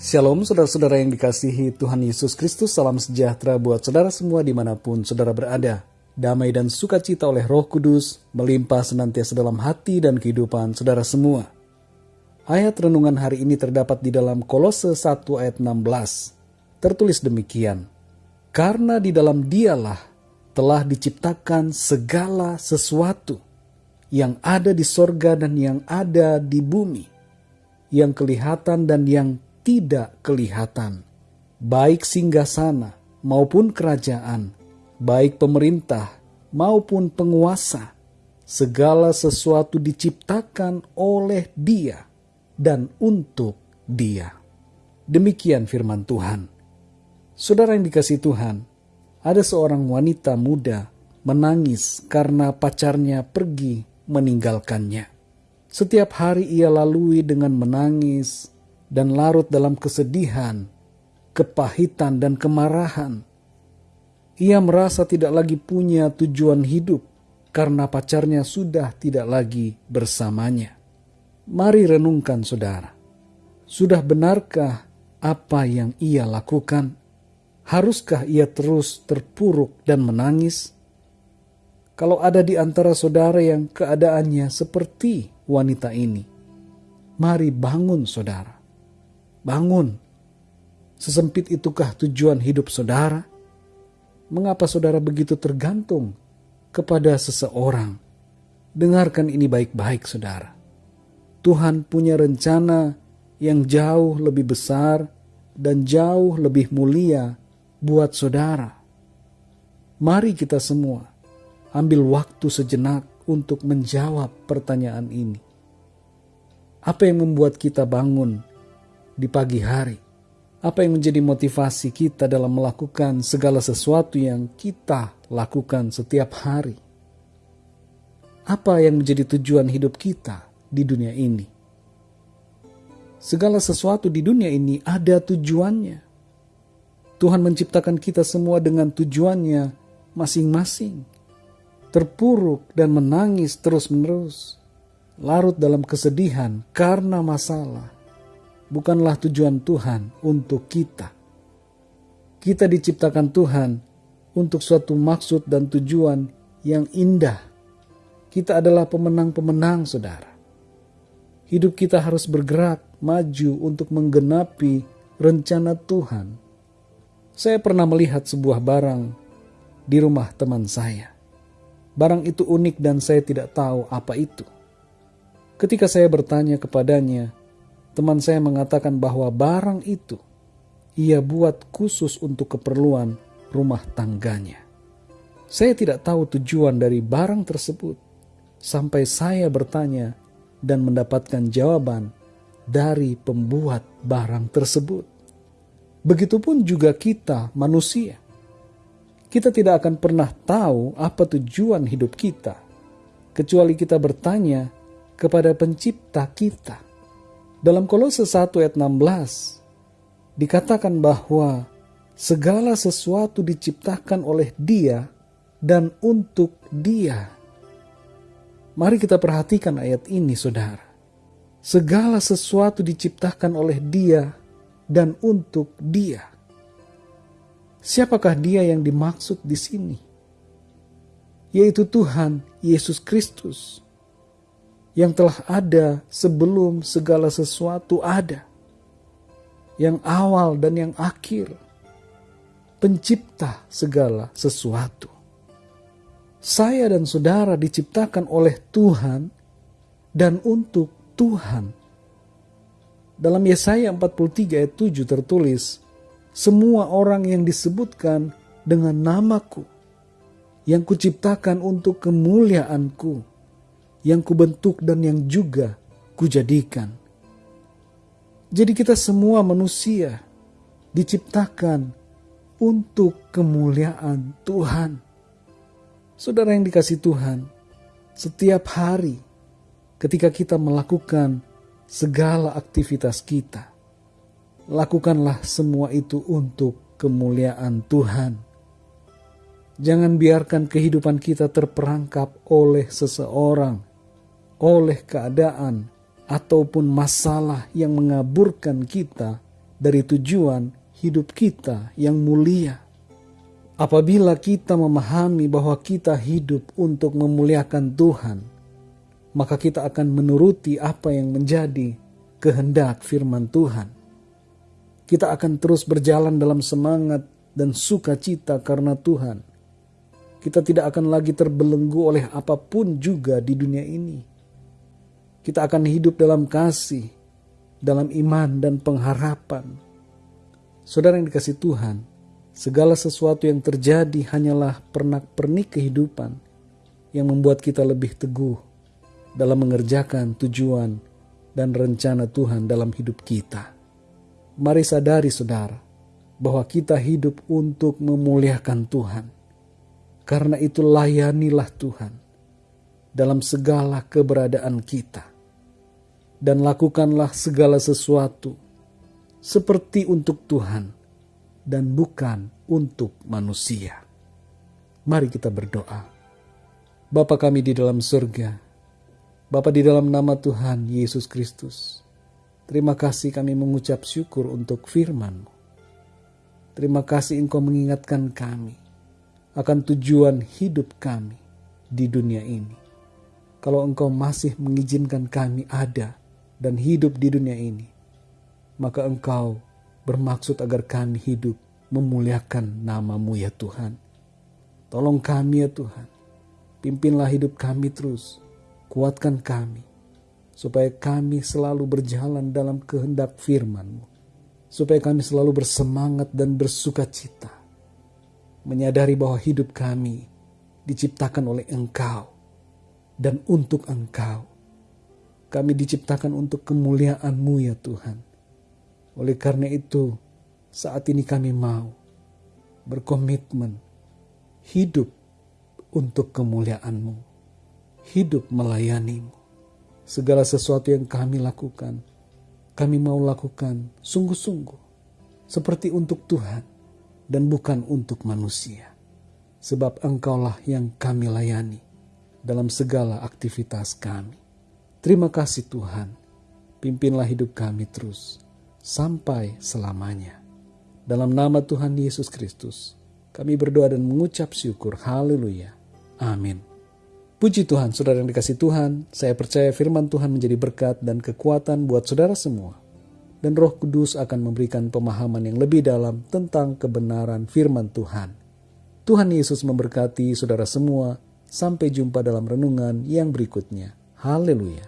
Shalom saudara-saudara yang dikasihi Tuhan Yesus Kristus, salam sejahtera buat saudara semua di mana pun saudara berada. Damai dan sukacita oleh roh kudus melimpah senantiasa dalam hati dan kehidupan saudara semua. Ayat renungan hari ini terdapat di dalam Kolose 1 ayat 16. Tertulis demikian, Karena di dalam dialah telah diciptakan segala sesuatu yang ada di sorga dan yang ada di bumi, yang kelihatan dan yang tidak kelihatan, baik singgasana maupun kerajaan, baik pemerintah maupun penguasa, segala sesuatu diciptakan oleh Dia dan untuk Dia. Demikian firman Tuhan. Saudara yang dikasih Tuhan, ada seorang wanita muda menangis karena pacarnya pergi meninggalkannya. Setiap hari ia lalui dengan menangis, dan larut dalam kesedihan, kepahitan, dan kemarahan. Ia merasa tidak lagi punya tujuan hidup karena pacarnya sudah tidak lagi bersamanya. Mari renungkan, saudara. Sudah benarkah apa yang ia lakukan? Haruskah ia terus terpuruk dan menangis? Kalau ada di antara saudara yang keadaannya seperti wanita ini, mari bangun, saudara Bangun. Sesempit itukah tujuan hidup saudara? Mengapa saudara begitu tergantung kepada seseorang? Dengarkan ini baik-baik, saudara. Tuhan punya rencana yang jauh lebih besar dan jauh lebih mulia buat saudara. Mari kita semua ambil waktu sejenak untuk menjawab pertanyaan ini. Apa yang membuat kita bangun di pagi hari? Apa yang menjadi motivasi kita dalam melakukan segala sesuatu yang kita lakukan setiap hari? Apa yang menjadi tujuan hidup kita di dunia ini? Segala sesuatu di dunia ini ada tujuannya. Tuhan menciptakan kita semua dengan tujuannya masing-masing. Terpuruk dan menangis terus-menerus, larut dalam kesedihan karena masalah, bukanlah tujuan Tuhan untuk kita. Kita diciptakan Tuhan untuk suatu maksud dan tujuan yang indah. Kita adalah pemenang-pemenang, saudara. Hidup kita harus bergerak maju untuk menggenapi rencana Tuhan. Saya pernah melihat sebuah barang di rumah teman saya. Barang itu unik dan saya tidak tahu apa itu. Ketika saya bertanya kepadanya, teman saya mengatakan bahwa barang itu ia buat khusus untuk keperluan rumah tangganya. Saya tidak tahu tujuan dari barang tersebut sampai saya bertanya dan mendapatkan jawaban dari pembuat barang tersebut. Begitupun juga kita, manusia. Kita tidak akan pernah tahu apa tujuan hidup kita, kecuali kita bertanya kepada Pencipta kita. Dalam Kolose 1 ayat 16 dikatakan bahwa segala sesuatu diciptakan oleh Dia dan untuk Dia. Mari kita perhatikan ayat ini, saudara. Segala sesuatu diciptakan oleh Dia dan untuk Dia. Siapakah Dia yang dimaksud di sini? Yaitu Tuhan Yesus Kristus yang telah ada sebelum segala sesuatu ada, yang awal dan yang akhir, pencipta segala sesuatu. Saya dan saudara diciptakan oleh Tuhan dan untuk Tuhan. Dalam Yesaya 43 ayat 7 tertulis, semua orang yang disebutkan dengan namaku, yang kuciptakan untuk kemuliaanku, yang kubentuk dan yang juga kujadikan. Jadi kita semua manusia diciptakan untuk kemuliaan Tuhan. Saudara yang dikasih Tuhan, setiap hari ketika kita melakukan segala aktivitas kita, lakukanlah semua itu untuk kemuliaan Tuhan. Jangan biarkan kehidupan kita terperangkap oleh seseorang oleh keadaan ataupun masalah yang mengaburkan kita dari tujuan hidup kita yang mulia. Apabila kita memahami bahwa kita hidup untuk memuliakan Tuhan, maka kita akan menuruti apa yang menjadi kehendak firman Tuhan. Kita akan terus berjalan dalam semangat dan sukacita karena Tuhan. Kita tidak akan lagi terbelenggu oleh apa pun juga di dunia ini. Kita akan hidup dalam kasih, dalam iman dan pengharapan. Saudara yang dikasih Tuhan, segala sesuatu yang terjadi hanyalah pernak-pernik kehidupan yang membuat kita lebih teguh dalam mengerjakan tujuan dan rencana Tuhan dalam hidup kita. Mari sadari saudara, bahwa kita hidup untuk memuliakan Tuhan. Karena itu layanilah Tuhan dalam segala keberadaan kita dan lakukanlah segala sesuatu seperti untuk Tuhan dan bukan untuk manusia. Mari kita berdoa. Bapa kami di dalam surga, Bapa di dalam nama Tuhan Yesus Kristus, terima kasih kami mengucap syukur untuk firman-Mu. Terima kasih Engkau mengingatkan kami akan tujuan hidup kami di dunia ini. Kalau Engkau masih mengizinkan kami ada dan hidup di dunia ini, maka Engkau bermaksud agar kami hidup memuliakan namamu ya Tuhan. Tolong kami ya Tuhan, pimpinlah hidup kami terus, kuatkan kami, supaya kami selalu berjalan dalam kehendak firman-Mu, supaya kami selalu bersemangat dan bersuka cita, menyadari bahwa hidup kami diciptakan oleh Engkau dan untuk Engkau kami diciptakan untuk kemuliaan-Mu ya Tuhan. Oleh karena itu, saat ini kami mau berkomitmen hidup untuk kemuliaan-Mu, hidup melayani-Mu. Segala sesuatu yang kami lakukan, kami mau lakukan sungguh-sungguh, seperti untuk Tuhan dan bukan untuk manusia. Sebab Engkaulah yang kami layani dalam segala aktivitas kami. Terima kasih Tuhan, pimpinlah hidup kami terus sampai selamanya. Dalam nama Tuhan Yesus Kristus, kami berdoa dan mengucap syukur. Haleluya. Amin. Puji Tuhan, saudara yang dikasih Tuhan, saya percaya firman Tuhan menjadi berkat dan kekuatan buat saudara semua. Dan roh kudus akan memberikan pemahaman yang lebih dalam tentang kebenaran firman Tuhan. Tuhan Yesus memberkati saudara semua. Sampai jumpa dalam renungan yang berikutnya. Haleluya.